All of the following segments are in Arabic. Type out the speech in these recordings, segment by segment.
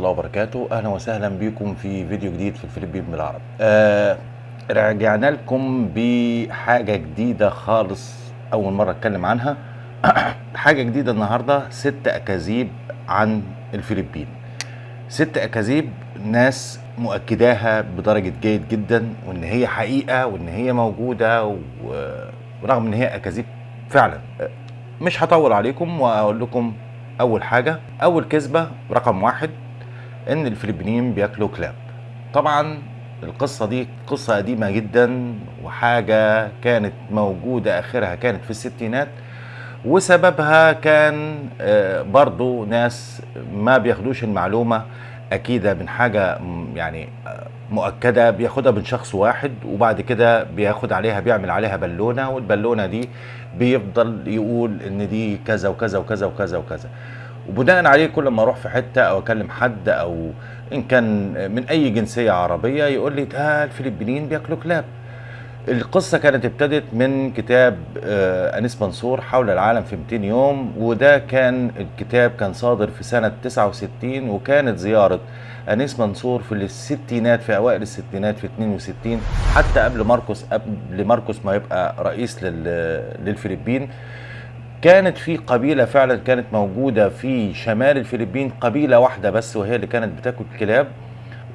وبركاته. أهلا وسهلا بكم في فيديو جديد في الفلبين بالعربي آه رجعنا لكم بحاجة جديدة خالص أول مرة أتكلم عنها. حاجة جديدة النهارده ست أكاذيب عن الفلبين ست أكاذيب ناس مؤكداها بدرجة جيد جدا وإن هي حقيقة وإن هي موجودة و- ورغم إن هي أكاذيب فعلا. مش هطول عليكم وأقول لكم أول حاجة أول كذبة رقم واحد إن الفلبينيين بياكلوا كلاب. طبعا القصة دي قصة قديمة جدا وحاجة كانت موجودة آخرها كانت في الستينات وسببها كان آه، برضو ناس ما بياخدوش المعلومة. اكيده من حاجة م- يعني آه، مؤكدة بياخدها من شخص واحد وبعد كده بياخد عليها بيعمل عليها بالونة والبالونة دي بيفضل يقول إن دي كذا وكذا وكذا وكذا وكذا. وبناء عليه كل ما أروح في حتة أو أكلم حد أو إن كان من أي جنسية عربية يقول لي ده الفلبينيين بياكلوا كلاب. القصة كانت ابتدت من كتاب آه، أنيس منصور حول العالم في 200 يوم وده كان الكتاب كان صادر في سنة 69 وكانت زيارة أنيس منصور في الستينات في أوائل الستينات في 62 حتى قبل ماركوس قبل ماركوس ما يبقى رئيس لل- للفلبين. كانت في قبيلة فعلا كانت موجودة في شمال الفلبين قبيلة واحدة بس وهي اللي كانت بتاكل كلاب.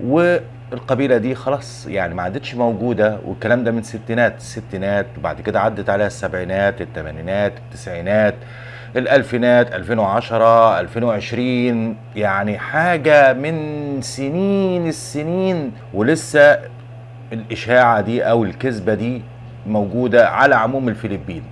والقبيلة دي خلاص يعني ما عادتش موجودة والكلام ده من الستينات الستينات وبعد كده عدت عليها السبعينات الثمانينات التسعينات. الألفينات 2010 2020 يعني حاجة من سنين السنين ولسه الإشاعة دي أو الكذبة دي موجودة على عموم الفلبين.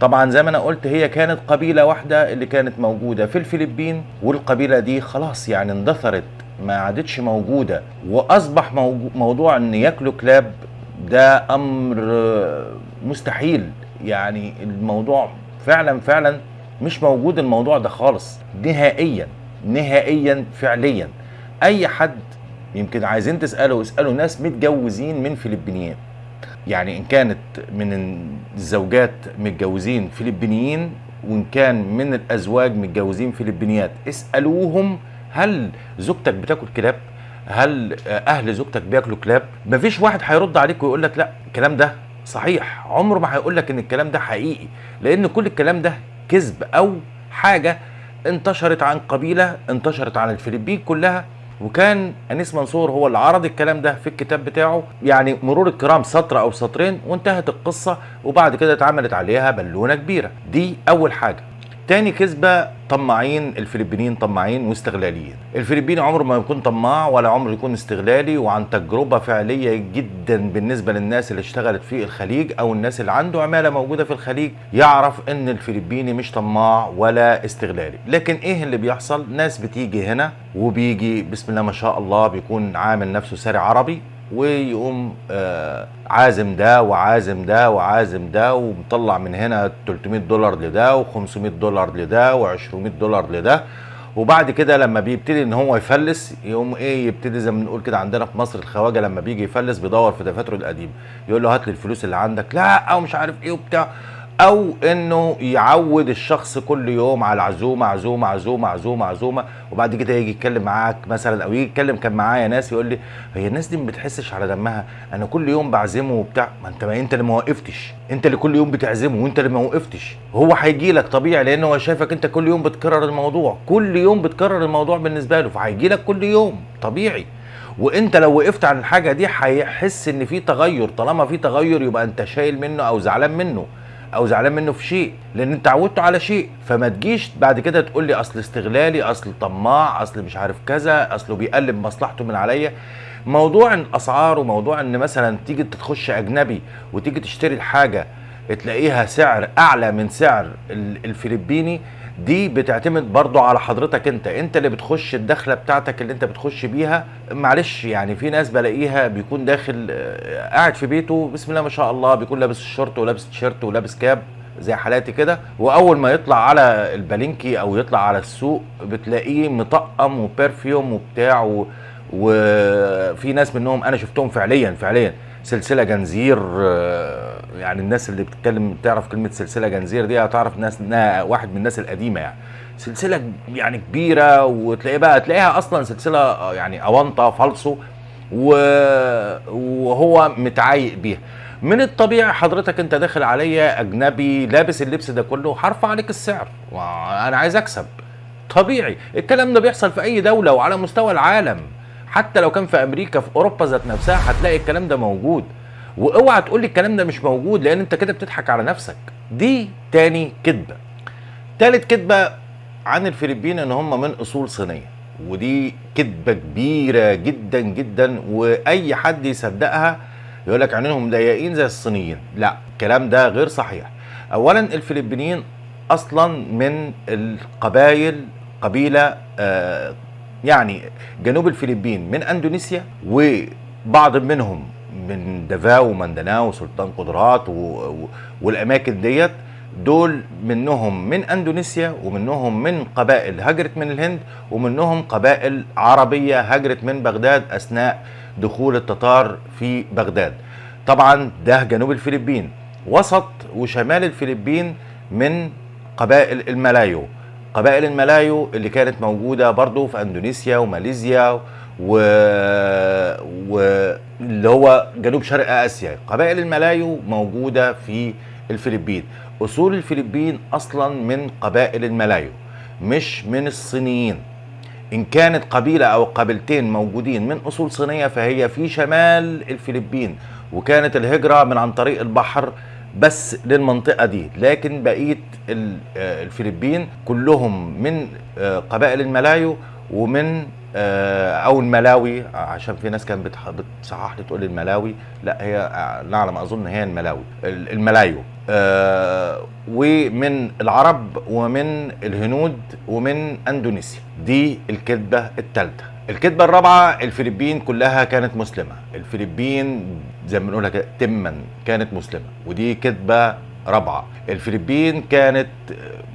طبعا زي ما أنا قلت هي كانت قبيلة واحدة اللي كانت موجودة في الفلبين والقبيلة دي خلاص يعني اندثرت ما عادتش موجودة وأصبح موضوع إن ياكلوا كلاب ده أمر مستحيل. يعني الموضوع فعلا فعلا مش موجود الموضوع ده خالص نهائيا نهائيا فعليا. أي حد يمكن عايزين تسألوا اسألوا ناس متجوزين من فلبينيين. يعني إن كانت من الزوجات متجوزين فلبينيين وإن كان من الأزواج متجوزين فلبينيات اسألوهم هل زوجتك بتاكل كلاب؟ هل أهل زوجتك بياكلوا كلاب؟ مفيش واحد هيرد عليك ويقول لك لا الكلام ده صحيح. عمره ما هيقول لك إن الكلام ده حقيقي لأن كل الكلام ده كذب أو حاجة انتشرت عن قبيلة انتشرت عن الفلبين كلها وكان أنيس منصور هو اللي عرض الكلام ده في الكتاب بتاعه. يعني مرور الكرام سطر أو سطرين وانتهت القصة وبعد كده اتعملت عليها بالونة كبيرة. دي أول حاجة. تاني كذبة طماعين الفلبينيين طماعين واستغلاليين. الفلبيني عمره ما يكون طماع ولا عمره يكون استغلالي وعن تجربة فعلية جدا بالنسبة للناس اللي اشتغلت في الخليج أو الناس اللي عنده عمالة موجودة في الخليج يعرف إن الفلبيني مش طماع ولا استغلالي. لكن إيه اللي بيحصل؟ ناس بتيجي هنا وبيجي بسم الله ما شاء الله بيكون عامل نفسه ساري عربي ويقوم آه عازم ده وعازم ده وعازم ده ومطلع من هنا 300 دولار لده و500 دولار لده و200 دولار لده. وبعد كده لما بيبتدي إن هو يفلس يقوم إيه يبتدي زي ما بنقول كده عندنا في مصر الخواجة لما بيجي يفلس بيدور في دفاتره القديم يقول له هات لي الفلوس اللي عندك. لا أو مش عارف إيه وبتاع. أو إنه يعود الشخص كل يوم على عزومه عزومة عزومة عزومة عزومة وبعد كده يجي يتكلم معاك مثلا أو يجي يتكلم كان معايا ناس يقول لي هي الناس دي ما بتحسش على دمها أنا كل يوم بعزمه وبتاع. ما أنت ما أنت اللي ما وقفتش أنت اللي كل يوم بتعزمه وأنت اللي ما وقفتش. هو هيجي لك طبيعي لأن هو شايفك أنت كل يوم بتكرر الموضوع كل يوم بتكرر الموضوع بالنسبة له فهيجي لك كل يوم طبيعي. وأنت لو وقفت عن الحاجة دي هيحس إن في تغير طالما في تغير يبقى أنت شايل منه أو زعلان منه. أو زعلان منه في شيء لأن انت عودته على شيء فما تجيش بعد كده تقول لي اصل استغلالي اصل طماع اصل مش عارف كذا اصله بيقلب مصلحته من عليا. موضوع الاسعار وموضوع إن مثلا تيجي تخش أجنبي وتيجي تشتري الحاجة تلاقيها سعر أعلى من سعر ال- الفلبيني دي بتعتمد برضو على حضرتك انت. انت اللي بتخش الدخلة بتاعتك اللي انت بتخش بيها. معلش يعني في ناس بلاقيها بيكون داخل آه، قاعد في بيته بسم الله ما شاء الله بيكون لابس الشورت ولابس تيشيرت ولابس cap زي حالاتي كده. وأول ما يطلع على ال palengke أو يطلع على السوق بتلاقيه مطقم و perfume وبتاع و... وفي ناس منهم أنا شفتهم فعليا فعليا. سلسلة جنزير آه، يعني الناس اللي بتتكلم تعرف كلمة سلسلة جنزير دي هتعرف ناس إنها واحد من الناس القديمة يعني. سلسلة يعني كبيرة وتلاقي بقى تلاقيها أصلا سلسلة آه، يعني اونطه فالصو وهو متعايق بيها. من الطبيعي حضرتك أنت داخل عليا أجنبي لابس اللبس ده كله هرفع عليك السعر. وأنا عايز أكسب. طبيعي. الكلام ده بيحصل في أي دولة وعلى مستوى العالم. حتى لو كان في أمريكا في أوروبا ذات نفسها هتلاقي الكلام ده موجود. واوعى تقول لي الكلام ده مش موجود لأن أنت كده بتضحك على نفسك. دي تاني كذبه تالت كذبه عن الفلبين إن هم من أصول صينية. ودي كذبه كبيرة جدا جدا وأي حد يصدقها يقول لك عينيهم ضيقين زي الصينيين. لا الكلام ده غير صحيح. اولا الفلبينيين أصلا من القبائل قبيلة آه يعني جنوب الفلبين من أندونيسيا وبعض منهم من دافاو ومندناو وسلطان قدرات و... و... والأماكن ديت دول منهم من أندونيسيا ومنهم من قبائل هجرت من الهند ومنهم قبائل عربية هجرت من بغداد أثناء دخول التتار في بغداد. طبعا ده جنوب الفلبين. وسط وشمال الفلبين من قبائل الملايو. قبائل الملايو اللي كانت موجودة برضو في أندونيسيا وماليزيا و... واللي هو جنوب شرق آسيا. قبائل الملايو موجودة في الفلبين. أصول الفلبين أصلا من قبائل الملايو مش من الصينيين. إن كانت قبيلة أو قبيلتين موجودين من أصول صينية فهي في شمال الفلبين وكانت الهجرة من عن طريق البحر بس للمنطقة دي. لكن بقية ال- آه، الفلبين كلهم من آه، قبائل الملايو ومن آه، أو الملاوي. عشان في ناس كانت بتصحح لي تقول الملاوي. لا هي لا أظن هي الملاوي. ال- الملايو. ومن العرب ومن الهنود ومن أندونيسيا. دي الكذبة الثالثه الكذبة الرابعة الفلبين كلها كانت مسلمة. الفلبين زي ما بنقولها تما كانت مسلمة ودي كذبة رابعة. الفلبين كانت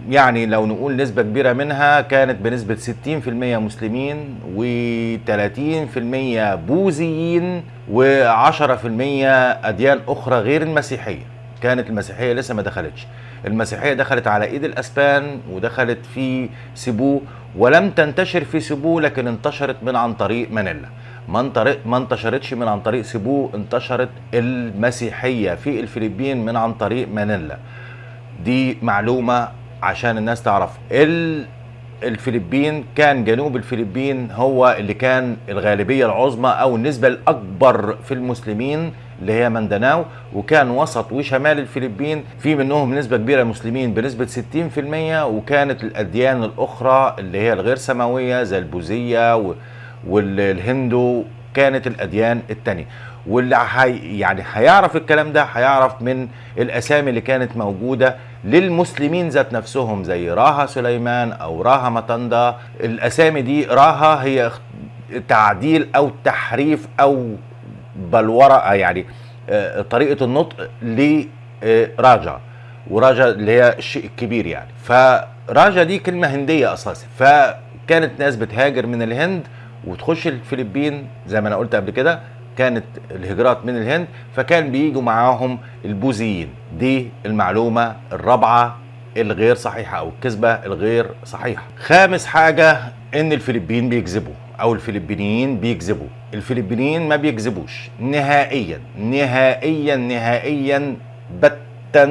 يعني لو نقول نسبة كبيرة منها كانت بنسبة 60% مسلمين و30% بوذيين و10% أديان أخرى غير المسيحية. كانت المسيحية لسه ما دخلتش. المسيحية دخلت على إيد الأسبان ودخلت في سيبو ولم تنتشر في سيبو لكن انتشرت من عن طريق مانيلا. ما انتشرتش من عن طريق سيبو انتشرت المسيحية في الفلبين من عن طريق مانيلا. دي معلومة عشان الناس تعرف. ال الفلبين كان جنوب الفلبين هو اللي كان الغالبية العظمى أو النسبة الأكبر في المسلمين اللي هي مندناو وكان وسط وشمال الفلبين في منهم نسبة كبيرة مسلمين بنسبة 60% وكانت الأديان الأخرى اللي هي الغير سماوية زي البوذية والهندو كانت الأديان التانية. واللي حي يعني هيعرف الكلام ده هيعرف من الأسامي اللي كانت موجودة للمسلمين ذات نفسهم زي راها سليمان أو راها متندا الأسامي دي راها هي تعديل أو تحريف أو بلورة يعني طريقة النطق لراجا وراجا اللي هي الشيء الكبير يعني. فراجا دي كلمة هندية أساسا. فكانت ناس بتهاجر من الهند وتخش الفلبين زي ما أنا قلت قبل كده كانت الهجرات من الهند فكان بيجوا معاهم البوذيين. دي المعلومة الرابعة الغير صحيحة أو الكذبة الغير صحيحة. خامس حاجة إن الفلبين بيكذبوا أو الفلبينيين بيكذبوا. الفلبينيين ما بيكذبوش. نهائيا نهائيا نهائيا بتا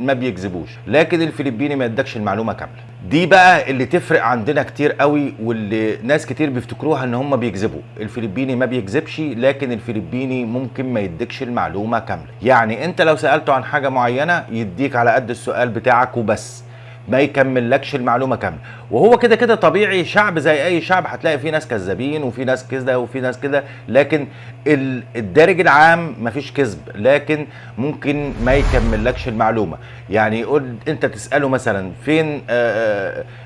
ما بيكذبوش. لكن الفلبيني ما يدكش المعلومة كاملة. دي بقى اللي تفرق عندنا كتير قوي واللي ناس كتير بيفتكروها إن هم بيكذبوا. الفلبيني ما بيكذبش لكن الفلبيني ممكن ما يديكش المعلومة كاملة. يعني أنت لو سألته عن حاجة معينة يديك على قد السؤال بتاعك وبس. ما يكملكش المعلومة كاملة. وهو كده كده طبيعي شعب زي أي شعب هتلاقي فيه ناس كذابين وفي ناس كده وفي ناس كده لكن ال- الدارج العام مفيش كذب لكن ممكن ما يكملكش المعلومة. يعني يقول أنت تسأله مثلا فين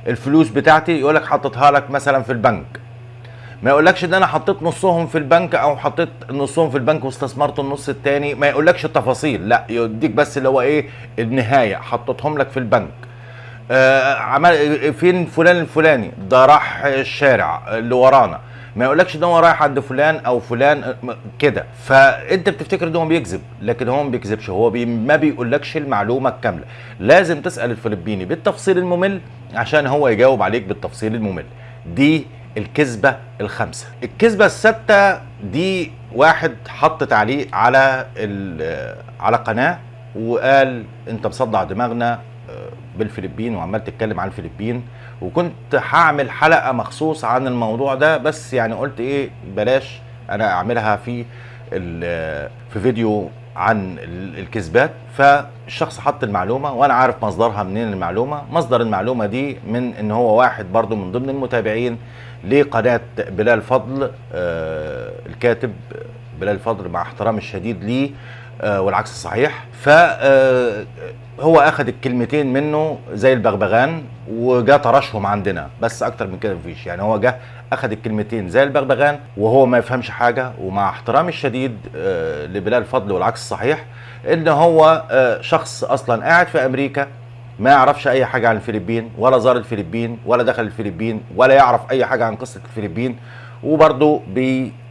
الفلوس بتاعتي؟ يقول لك حطيتها لك مثلا في البنك. ما يقولكش إن أنا حطيت نصهم في البنك أو حطيت نصهم في البنك واستثمرت النص التاني. ما يقولكش التفاصيل لأ يديك بس اللي هو إيه النهاية حطيتهم لك في البنك. آه عمل فين فلان الفلاني؟ ده راح الشارع اللي ورانا. ما يقولكش إن هو رايح عند فلان أو فلان كده. فأنت بتفتكر إن هو بيكذب لكن هو ما بيكذبش. هو بي ما بيقولكش المعلومة الكاملة. لازم تسأل الفلبيني بالتفصيل الممل عشان هو يجاوب عليك بالتفصيل الممل. دي الكذبة الخامسة. الكذبة السادسه دي واحد حط تعليق على على قناة وقال أنت مصدع دماغنا. بالفلبين وعمال تتكلم عن الفلبين وكنت هعمل حلقة مخصوص عن الموضوع ده بس يعني قلت إيه بلاش أنا أعملها في في فيديو عن الكذبات. فالشخص حط المعلومة وأنا عارف مصدرها منين المعلومة. مصدر المعلومة دي من إن هو واحد برضو من ضمن المتابعين لقناة بلال فضل آه الكاتب بلال فضل مع احترامي الشديد ليه. آه والعكس صحيح. فهو أخذ الكلمتين منه زي البغبغان وجا طرشهم عندنا. بس أكتر من كده مفيش. يعني هو جه أخذ الكلمتين زي البغبغان وهو ما يفهمش حاجة. ومع احترامي الشديد آه لبلال فضل والعكس صحيح إن هو آه شخص أصلا قاعد في أمريكا ما يعرفش أي حاجة عن الفلبين ولا زار الفلبين ولا دخل الفلبين ولا يعرف أي حاجة عن قصة الفلبين. وبرضه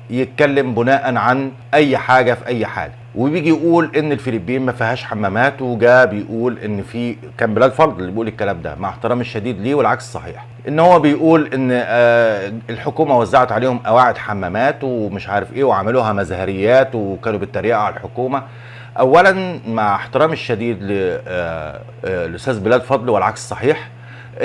بيتكلم بناء عن أي حاجة في أي حاجة وبيجي يقول إن الفلبين ما فيهاش حمامات وجا بيقول إن في كان بلال فضل اللي بيقول الكلام ده مع احترامي الشديد ليه والعكس صحيح. إن هو بيقول إن آه الحكومة وزعت عليهم قواعد حمامات ومش عارف إيه وعملوها مزهريات وكانوا بيتريقوا على الحكومة. اولا مع احترامي الشديد للاستاذ بلال فضل والعكس صحيح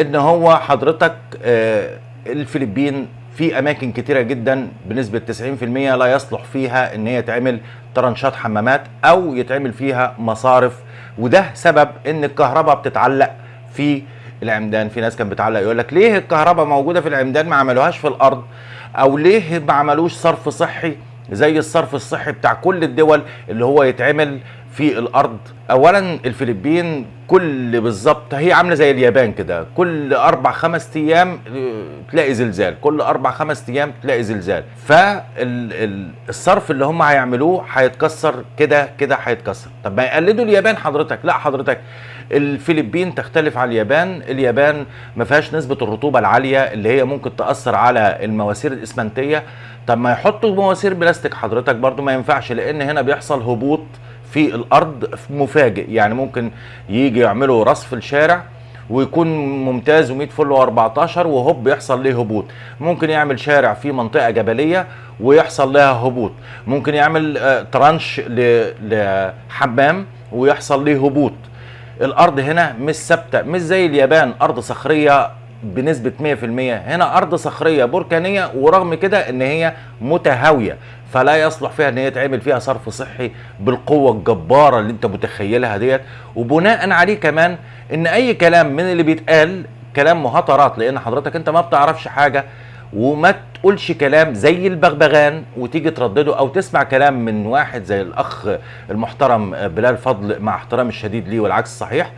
إن هو حضرتك آه الفلبين في أماكن كتيرة جدا بنسبة 90% لا يصلح فيها إن هي تعمل ترنشات حمامات أو يتعمل فيها مصارف. وده سبب إن الكهرباء بتتعلق في العمدان. في ناس كانت بتعلق يقول لك ليه الكهرباء موجودة في العمدان ما عملوهاش في الأرض؟ أو ليه ما عملوش صرف صحي زي الصرف الصحي بتاع كل الدول اللي هو يتعمل في الأرض. اولا الفلبين كل بالظبط هي عاملة زي اليابان كده. كل أربع خمس أيام تلاقي زلزال. كل أربع خمس أيام تلاقي زلزال. فالصرف اللي هم هيعملوه هيتكسر كده كده هيتكسر. طب ما يقلدوا اليابان حضرتك. لا حضرتك الفلبين تختلف عن اليابان. اليابان ما فيهاش نسبة الرطوبة العالية اللي هي ممكن تأثر على المواسير الإسمنتية. طب ما يحطوا مواسير بلاستيك حضرتك برضو ما ينفعش لأن هنا بيحصل هبوط في الأرض مفاجئ. يعني ممكن يجي يعملوا رصف الشارع ويكون ممتاز و100 فل و14 وهوب يحصل ليه هبوط. ممكن يعمل شارع في منطقة جبلية ويحصل لها هبوط. ممكن يعمل ترانش لحمام ويحصل ليه هبوط. الأرض هنا مش ثابتة مش زي اليابان أرض صخرية بنسبة 100% هنا أرض صخرية بركانية ورغم كده إن هي متهاوية. فلا يصلح فيها إن هي تعمل فيها صرف صحي بالقوة الجبارة اللي أنت متخيلها ديت. وبناء عليه كمان إن أي كلام من اللي بيتقال كلام مهاترات لأن حضرتك أنت ما بتعرفش حاجة وما تقولش كلام زي البغبغان وتيجي تردده أو تسمع كلام من واحد زي الأخ المحترم بلال فضل مع احترامي الشديد ليه والعكس صحيح.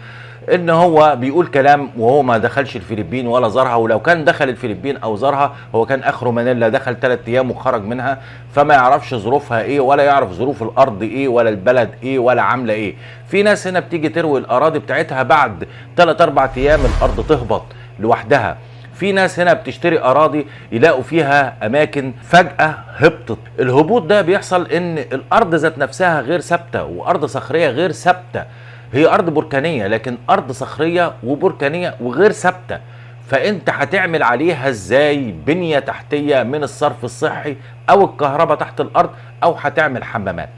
إن هو بيقول كلام وهو ما دخلش الفلبين ولا زارها ولو كان دخل الفلبين أو زارها هو كان اخره مانيلا دخل ثلاث أيام وخرج منها فما يعرفش ظروفها إيه ولا يعرف ظروف الأرض إيه ولا البلد إيه ولا عاملة إيه. في ناس هنا بتيجي تروي الأراضي بتاعتها بعد ثلاث أربع أيام الأرض تهبط لوحدها. في ناس هنا بتشتري أراضي يلاقوا فيها أماكن فجأة هبطت. الهبوط ده بيحصل إن الأرض ذات نفسها غير ثابتة وأرض صخرية غير ثابتة. هي أرض بركانية لكن أرض صخرية وبركانية وغير ثابتة. فأنت هتعمل عليها إزاي بنية تحتية من الصرف الصحي أو الكهرباء تحت الأرض أو هتعمل حمامات؟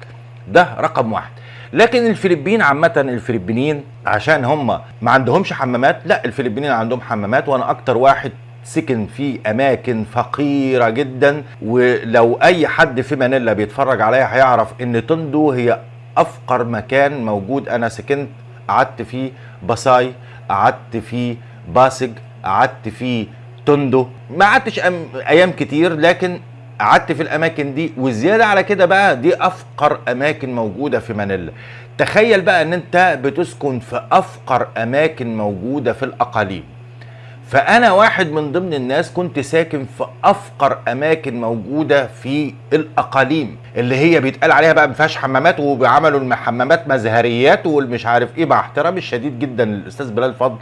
ده رقم واحد. لكن الفلبين عامة الفلبينيين عشان هم ما عندهمش حمامات لا الفلبينيين عندهم حمامات وأنا أكتر واحد سكن في أماكن فقيرة جدا ولو أي حد في مانيلا بيتفرج عليا هيعرف إن تندو هي أفقر مكان موجود أنا سكنت قعدت فيه باساي قعدت فيه باسج قعدت فيه تندو ما قعدتش أيام كتير لكن قعدت في الأماكن دي. وزيادة على كده بقى دي أفقر أماكن موجودة في مانيلا. تخيل بقى إن أنت بتسكن في أفقر أماكن موجودة في الأقاليم. فأنا واحد من ضمن الناس كنت ساكن في أفقر أماكن موجودة في الأقاليم اللي هي بيتقال عليها بقى ما فيهاش حمامات وبيعملوا الحمامات مزهريات والمش عارف إيه مع احترامي الشديد جدا للأستاذ بلال فضل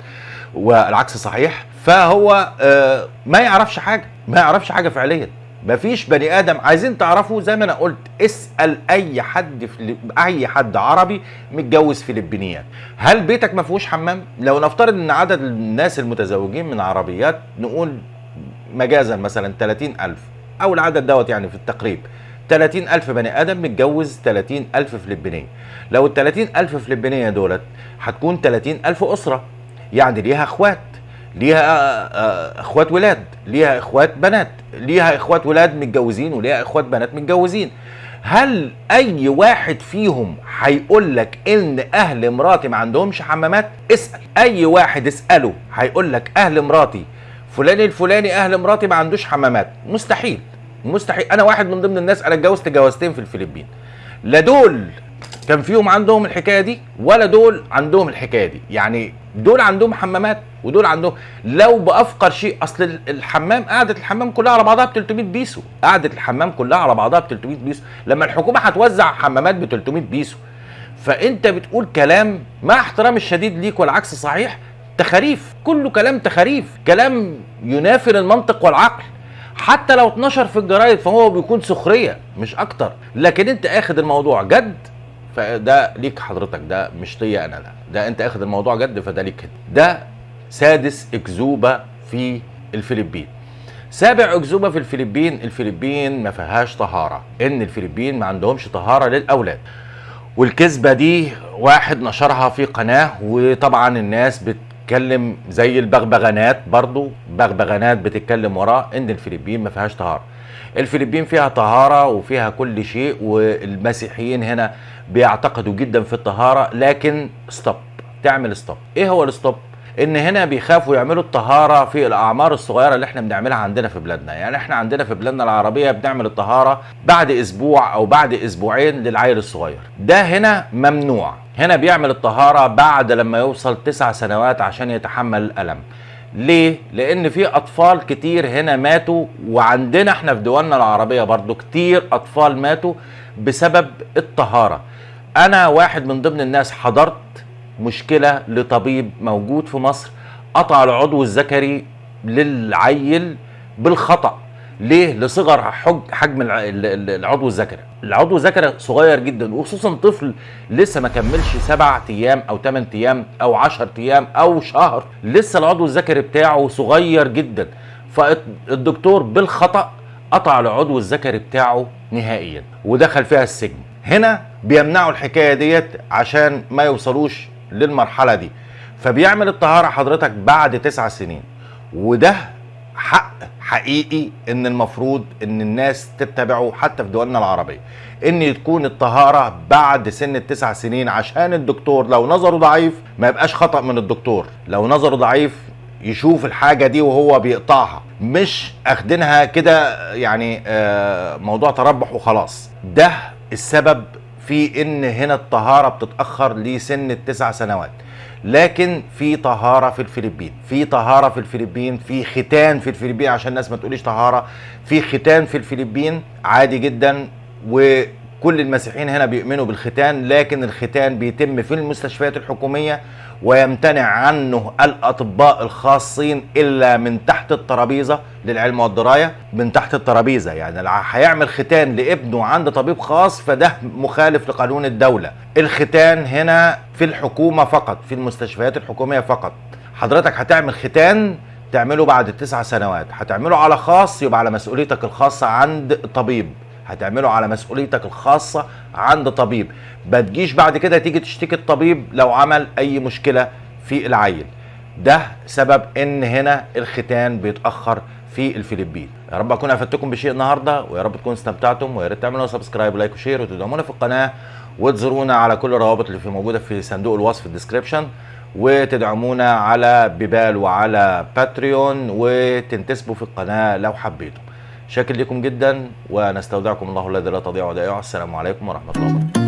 والعكس صحيح. فهو آه ما يعرفش حاجة ما يعرفش حاجة فعليا. مفيش بني آدم. عايزين تعرفوا زي ما أنا قلت اسأل أي حد في أي حد عربي متجوز فلبينيات. هل بيتك ما فيهوش حمام؟ لو نفترض إن عدد الناس المتزوجين من عربيات نقول مجازا مثلا 30000 أو العدد دوت يعني في التقريب. 30000 بني آدم متجوز 30000 فلبينية. لو ال 30000 فلبينية دولت هتكون 30000 أسرة. يعني ليها أخوات. ليها آه، اخوات ولاد ليها اخوات بنات ليها اخوات ولاد متجوزين وليها اخوات بنات متجوزين. هل أي واحد فيهم هيقول لك إن أهل مراتي ما عندهمش حمامات؟ اسأل. أي واحد اسأله هيقول لك أهل مراتي فلان الفلاني أهل مراتي ما عندوش حمامات. مستحيل مستحيل. أنا واحد من ضمن الناس أنا اتجوزت جوازتين في الفلبين. لا دول كان فيهم عندهم الحكاية دي ولا دول عندهم الحكاية دي. يعني دول عندهم حمامات؟ ودول عندهم لو بأفقر شيء أصل الحمام قعدة الحمام كلها على بعضها ب 300 بيسو. قعدة الحمام كلها على بعضها ب 300 بيسو. لما الحكومة هتوزع حمامات ب 300 بيسو. فأنت بتقول كلام مع احترامي الشديد ليك والعكس صحيح تخاريف. كله كلام تخاريف. كلام ينافر المنطق والعقل. حتى لو اتنشر في الجرايد فهو بيكون سخرية مش أكتر. لكن أنت آخد الموضوع جد فده ليك حضرتك ده مش ليا أنا ده ده أنت آخد الموضوع جد فده ليك ده سادس اكذوبه في الفلبين. سابع اكذوبه في الفلبين الفلبين ما فيهاش طهارة إن الفلبين ما عندهمش طهارة للأولاد. والكذبة دي واحد نشرها في قناة وطبعا الناس بت بتتكلم زي البغبغانات برضو بغبغانات بتتكلم وراه إن الفلبين ما فيهاش طهارة. الفلبين فيها طهارة وفيها كل شيء والمسيحيين هنا بيعتقدوا جدا في الطهارة لكن stop تعمل stop إيه هو ال stop إن هنا بيخافوا يعملوا الطهارة في الأعمار الصغيرة اللي إحنا بنعملها عندنا في بلادنا. يعني إحنا عندنا في بلادنا العربية بنعمل الطهارة بعد أسبوع أو بعد أسبوعين للعيل الصغير. ده هنا ممنوع. هنا بيعمل الطهارة بعد لما يوصل تسع سنوات عشان يتحمل الألم. ليه؟ لأن في أطفال كتير هنا ماتوا وعندنا إحنا في دولنا العربية برضو كتير أطفال ماتوا بسبب الطهارة. أنا واحد من ضمن الناس حضرت مشكلة لطبيب موجود في مصر قطع العضو الذكري للعيل بالخطأ. ليه؟ لصغر حجم العضو الذكري. العضو الذكري صغير جدا وخصوصا طفل لسه ما كملش سبع أيام أو ثمان أيام أو 10 أيام أو شهر. لسه العضو الذكري بتاعه صغير جدا. فالدكتور بالخطأ قطع العضو الذكري بتاعه نهائيا ودخل فيها السجن. هنا بيمنعوا الحكاية ديت عشان ما يوصلوش للمرحلة دي. فبيعمل الطهارة حضرتك بعد تسع سنين. وده حق حقيقي إن المفروض إن الناس تتبعه حتى في دولنا العربيه إن تكون الطهارة بعد سن التسع سنين عشان الدكتور لو نظره ضعيف ما يبقاش خطأ من الدكتور. لو نظره ضعيف يشوف الحاجة دي وهو بيقطعها. مش أخدينها كده يعني آه، موضوع تربح وخلاص. ده السبب في إن هنا الطهارة بتتأخر لسن التسع سنوات. لكن في طهارة في الفلبين في طهارة في الفلبين في ختان في الفلبين عشان الناس ما تقوليش طهارة في ختان في الفلبين عادي جدا وكل المسيحيين هنا بيؤمنوا بالختان لكن الختان بيتم في المستشفيات الحكومية ويمتنع عنه الأطباء الخاصين إلا من تحت الترابيزة للعلم والدراية. من تحت الترابيزة يعني هيعمل ختان لابنه عند طبيب خاص فده مخالف لقانون الدولة. الختان هنا في الحكومة فقط في المستشفيات الحكومية فقط. حضرتك هتعمل ختان تعمله بعد التسع سنوات هتعمله على خاص يبقى على مسؤوليتك الخاصة عند طبيب. هتعمله على مسؤوليتك الخاصة عند طبيب. ما تجيش بعد كده تيجي تشتكي الطبيب لو عمل أي مشكلة في العيل. ده سبب إن هنا الختان بيتأخر في الفلبين. يا رب أكون أفدتكم بشيء النهارده ويا رب تكونوا استمتعتم ويا ريت تعملوا subscribe و like و share وتدعمونا في القناة وتزورونا على كل الروابط اللي في موجودة في صندوق الوصف ال description وتدعمونا على PayPal وعلى Patreon وتنتسبوا في القناة لو حبيتم شاكر لكم جدا ونستودعكم الله الذي لا تضيع ودائعه. السلام عليكم ورحمة الله وبركاته.